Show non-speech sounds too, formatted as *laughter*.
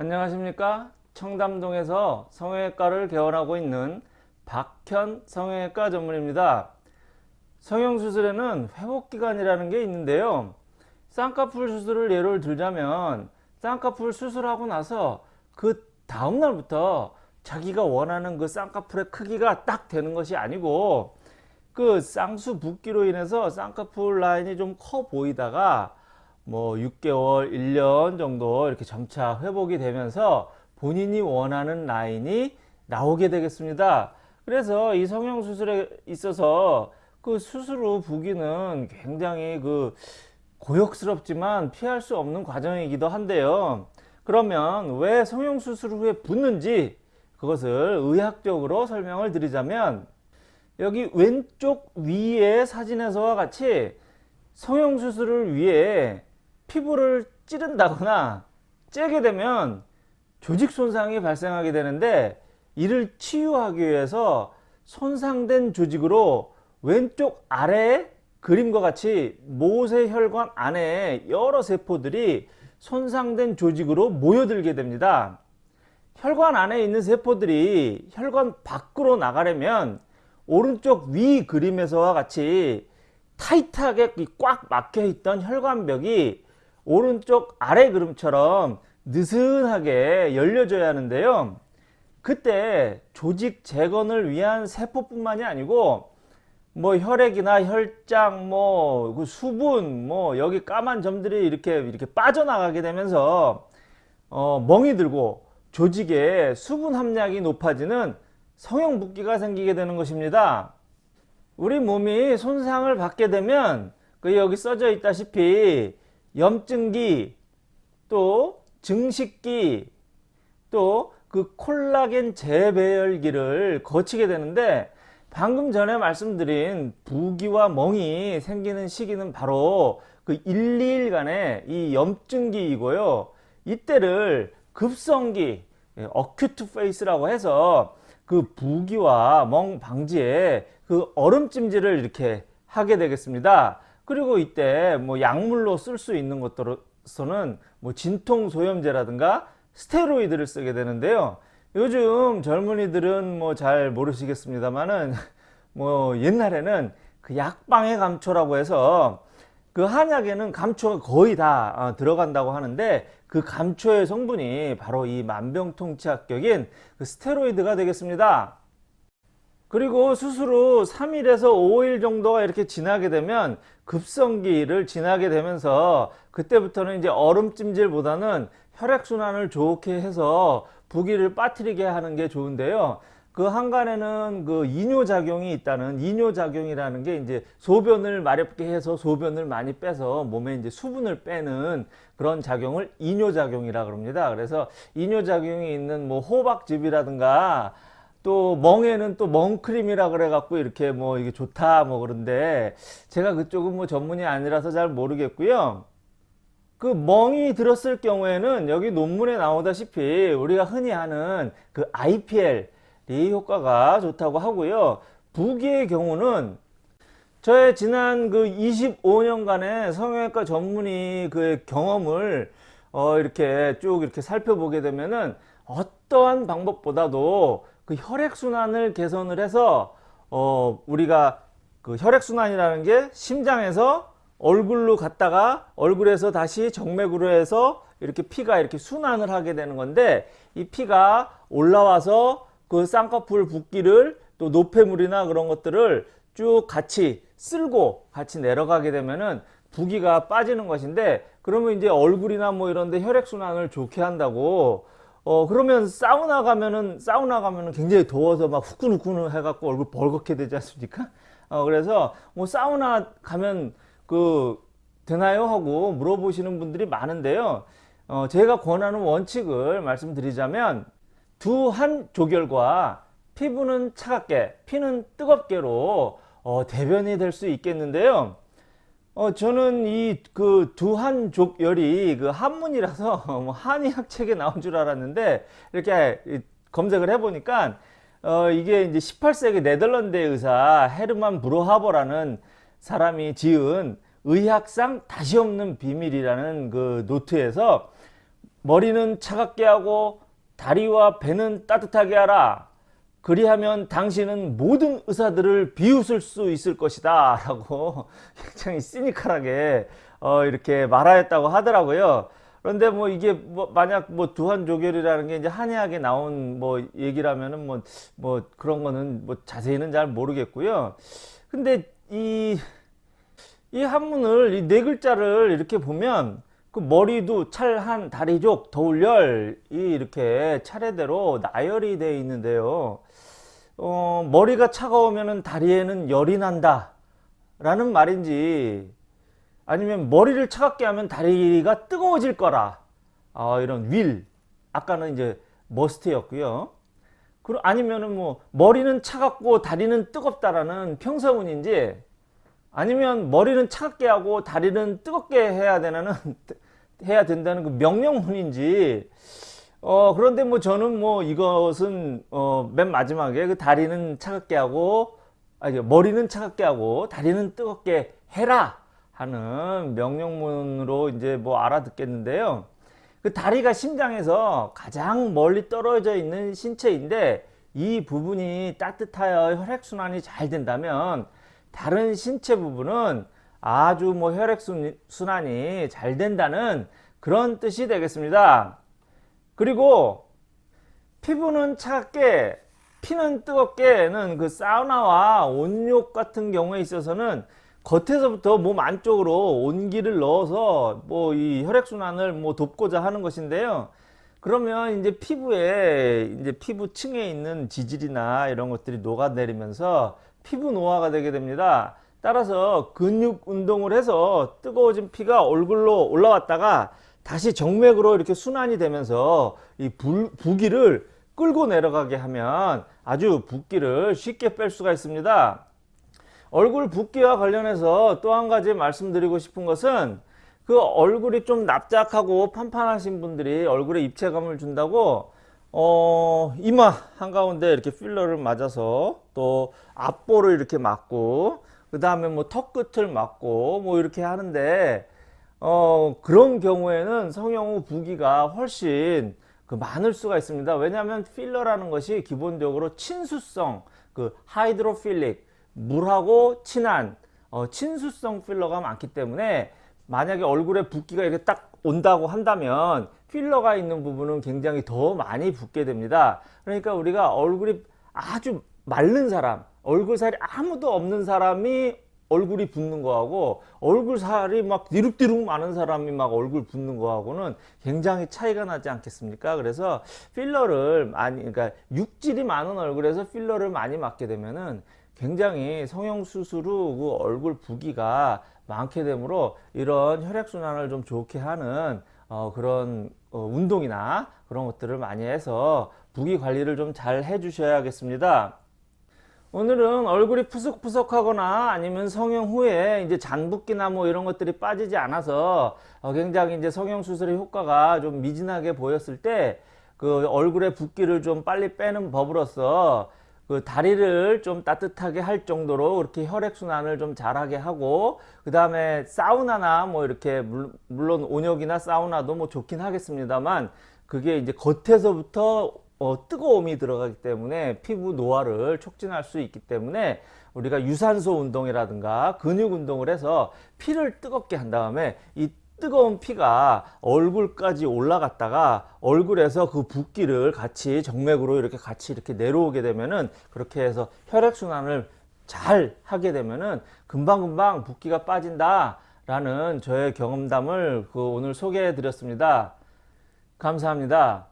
안녕하십니까? 청담동에서 성형외과를 개원하고 있는 박현 성형외과 전문입니다. 성형수술에는 회복기간이라는 게 있는데요. 쌍꺼풀 수술을 예를 들자면 쌍꺼풀 수술하고 나서 그 다음날부터 자기가 원하는 그 쌍꺼풀의 크기가 딱 되는 것이 아니고 그 쌍수 붓기로 인해서 쌍꺼풀 라인이 좀 커 보이다가 뭐 6개월, 1년 정도 이렇게 점차 회복이 되면서 본인이 원하는 라인이 나오게 되겠습니다. 그래서 이 성형수술에 있어서 그 수술 후 부기는 굉장히 그 고역스럽지만 피할 수 없는 과정이기도 한데요. 그러면 왜 성형수술 후에 붓는지 그것을 의학적으로 설명을 드리자면 여기 왼쪽 위의 사진에서와 같이 성형수술을 위해 피부를 찌른다거나 째게 되면 조직 손상이 발생하게 되는데 이를 치유하기 위해서 손상된 조직으로 왼쪽 아래에 그림과 같이 모세혈관 안에 여러 세포들이 손상된 조직으로 모여들게 됩니다. 혈관 안에 있는 세포들이 혈관 밖으로 나가려면 오른쪽 위 그림에서와 같이 타이트하게 꽉 막혀 있던 혈관벽이 오른쪽 아래 그림처럼 느슨하게 열려져야 하는데요. 그때 조직 재건을 위한 세포뿐만이 아니고 뭐 혈액이나 혈장, 뭐 그 수분, 뭐 여기 까만 점들이 이렇게 이렇게 빠져나가게 되면서 어 멍이 들고 조직에 수분 함량이 높아지는 성형 붓기가 생기게 되는 것입니다. 우리 몸이 손상을 받게 되면 그 여기 써져 있다시피 염증기 또 증식기 또 그 콜라겐 재배열기를 거치게 되는데 방금 전에 말씀드린 부기와 멍이 생기는 시기는 바로 그 1, 2일간의 이 염증기이고요. 이때를 급성기, 어큐트 페이스라고 해서 그 부기와 멍 방지에 그 얼음찜질을 이렇게 하게 되겠습니다. 그리고 이때 뭐 약물로 쓸 수 있는 것으로서는 뭐 진통 소염제라든가 스테로이드를 쓰게 되는데요. 요즘 젊은이들은 뭐 잘 모르시겠습니다만은 *laughs* 뭐 옛날에는 그 약방의 감초라고 해서 그 한약에는 감초가 거의 다 어, 들어간다고 하는데 그 감초의 성분이 바로 이 만병통치약격인 그 스테로이드가 되겠습니다. 그리고 수술 후 3일에서 5일 정도가 이렇게 지나게 되면 급성기를 지나게 되면서 그때부터는 이제 얼음찜질보다는 혈액순환을 좋게 해서 부기를 빠뜨리게 하는 게 좋은데요. 그 한간에는 그 이뇨작용이 있다는 이뇨작용이라는 게 이제 소변을 마렵게 해서 소변을 많이 빼서 몸에 이제 수분을 빼는 그런 작용을 이뇨작용이라 그럽니다. 그래서 이뇨작용이 있는 뭐 호박즙이라든가 또 멍에는 또 멍크림이라 그래 갖고 이렇게 뭐 이게 좋다 뭐 그런데 제가 그쪽은 뭐 전문이 아니라서 잘 모르겠고요. 그 멍이 들었을 경우에는 여기 논문에 나오다시피 우리가 흔히 하는 그 IPL 이 효과가 좋다고 하고요. 부기의 경우는 저의 지난 그 25년간의 성형외과 전문의 그 경험을 어 이렇게 쭉 이렇게 살펴보게 되면은 어떠한 방법보다도 그 혈액순환을 개선을 해서 어 우리가 그 혈액순환이라는 게 심장에서 얼굴로 갔다가 얼굴에서 다시 정맥으로 해서 이렇게 피가 이렇게 순환을 하게 되는 건데 이 피가 올라와서 그 쌍꺼풀 붓기를 또 노폐물이나 그런 것들을 쭉 같이 쓸고 같이 내려가게 되면은 부기가 빠지는 것인데 그러면 이제 얼굴이나 뭐 이런데 혈액순환을 좋게 한다고 어 그러면 사우나 가면은 사우나 가면은 굉장히 더워서 막 후끈후끈 해갖고 얼굴 벌겋게 되지 않습니까? 어 그래서 뭐 사우나 가면 그 되나요 하고 물어보시는 분들이 많은데요. 어, 제가 권하는 원칙을 말씀드리자면 두 한 조결과 피부는 차갑게 피는 뜨겁게로 어, 대변이 될 수 있겠는데요. 어, 저는 이 그 두한 족열이 그 한문이라서 *laughs* 뭐 한의학 책에 나온 줄 알았는데 이렇게 검색을 해보니까 어, 이게 이제 18세기 네덜란드 의사 헤르만 브로하버라는 사람이 지은 의학상 다시 없는 비밀이라는 그 노트에서 머리는 차갑게 하고 다리와 배는 따뜻하게 하라. 그리하면 당신은 모든 의사들을 비웃을 수 있을 것이다. 라고 *laughs* 굉장히 시니컬하게 어, 이렇게 말하였다고 하더라고요. 그런데 뭐 이게 뭐 만약 뭐 두한 조결이라는 게 이제 한의학에 나온 뭐 얘기라면은 뭐, 뭐 그런 거는 뭐 자세히는 잘 모르겠고요. 근데 이, 이 한문을 이 네 글자를 이렇게 보면 그 머리도 찰한 다리족 더울열이 이렇게 차례대로 나열이 되어 있는데요. 어, 머리가 차가우면 다리에는 열이 난다. 라는 말인지 아니면 머리를 차갑게 하면 다리가 뜨거워질 거라. 어, 이런 윌. 아까는 이제 머스트였고요. 아니면은 뭐 머리는 차갑고 다리는 뜨겁다라는 평서문인지 아니면 머리는 차갑게 하고 다리는 뜨겁게 해야 되는 *laughs* 해야 된다는 그 명령문인지 어 그런데 뭐 저는 뭐 이것은 어 맨 마지막에 그 다리는 차갑게 하고 아니 머리는 차갑게 하고 다리는 뜨겁게 해라 하는 명령문으로 이제 뭐 알아듣겠는데요. 그 다리가 심장에서 가장 멀리 떨어져 있는 신체인데 이 부분이 따뜻하여 혈액순환이 잘 된다면 다른 신체 부분은 아주 뭐 혈액순환이 잘 된다는 그런 뜻이 되겠습니다. 그리고 피부는 차갑게 피는 뜨겁게는 그 사우나와 온욕 같은 경우에 있어서는 겉에서부터 몸 안쪽으로 온기를 넣어서 뭐 이 혈액순환을 뭐 돕고자 하는 것인데요. 그러면 이제 피부에 이제 피부층에 있는 지질이나 이런 것들이 녹아내리면서 피부 노화가 되게 됩니다. 따라서 근육 운동을 해서 뜨거워진 피가 얼굴로 올라왔다가 다시 정맥으로 이렇게 순환이 되면서 이 불, 부기를 끌고 내려가게 하면 아주 붓기를 쉽게 뺄 수가 있습니다. 얼굴 붓기와 관련해서 또 한 가지 말씀드리고 싶은 것은 그 얼굴이 좀 납작하고 판판하신 분들이 얼굴에 입체감을 준다고 어 이마 한가운데 이렇게 필러를 맞아서 또 앞볼을 이렇게 맞고 그 다음에 뭐 턱 끝을 맞고 뭐 이렇게 하는데 어 그런 경우에는 성형 후 부기가 훨씬 그 많을 수가 있습니다. 왜냐하면 필러라는 것이 기본적으로 친수성 그 hydrophilic 물하고 친한 어, 친수성 필러가 많기 때문에 만약에 얼굴에 붓기가 이렇게 딱 온다고 한다면 필러가 있는 부분은 굉장히 더 많이 붓게 됩니다. 그러니까 우리가 얼굴이 아주 마른 사람 얼굴살이 아무도 없는 사람이 얼굴이 붓는 거하고 얼굴살이 막 디룩디룩 많은 사람이 막 얼굴 붓는 거하고는 굉장히 차이가 나지 않겠습니까? 그래서 필러를 많이 그러니까 육질이 많은 얼굴에서 필러를 많이 맞게 되면은 굉장히 성형수술 후 그 얼굴 부기가 많게 되므로 이런 혈액순환을 좀 좋게 하는 어 그런 어 운동이나 그런 것들을 많이 해서 부기 관리를 좀 잘 해 주셔야겠습니다. 오늘은 얼굴이 푸석푸석하거나 아니면 성형 후에 이제 잔붓기나 뭐 이런 것들이 빠지지 않아서 어 굉장히 이제 성형 수술의 효과가 좀 미진하게 보였을 때 그 얼굴의 붓기를 좀 빨리 빼는 법으로서 그 다리를 좀 따뜻하게 할 정도로 그렇게 혈액순환을 좀 잘하게 하고 그 다음에 사우나나 뭐 이렇게 물론 온욕이나 사우나도 뭐 좋긴 하겠습니다만 그게 이제 겉에서부터 어, 뜨거움이 들어가기 때문에 피부 노화를 촉진할 수 있기 때문에 우리가 유산소 운동이라든가 근육 운동을 해서 피를 뜨겁게 한 다음에 이 뜨거운 피가 얼굴까지 올라갔다가 얼굴에서 그 붓기를 같이 정맥으로 이렇게 같이 이렇게 내려오게 되면은 그렇게 해서 혈액순환을 잘 하게 되면은 금방금방 붓기가 빠진다 라는 저의 경험담을 그 오늘 소개해 드렸습니다. 감사합니다